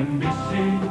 and be seen.